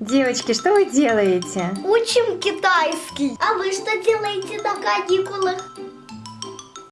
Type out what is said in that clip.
Девочки, что вы делаете? Учим китайский. А вы что делаете на каникулах?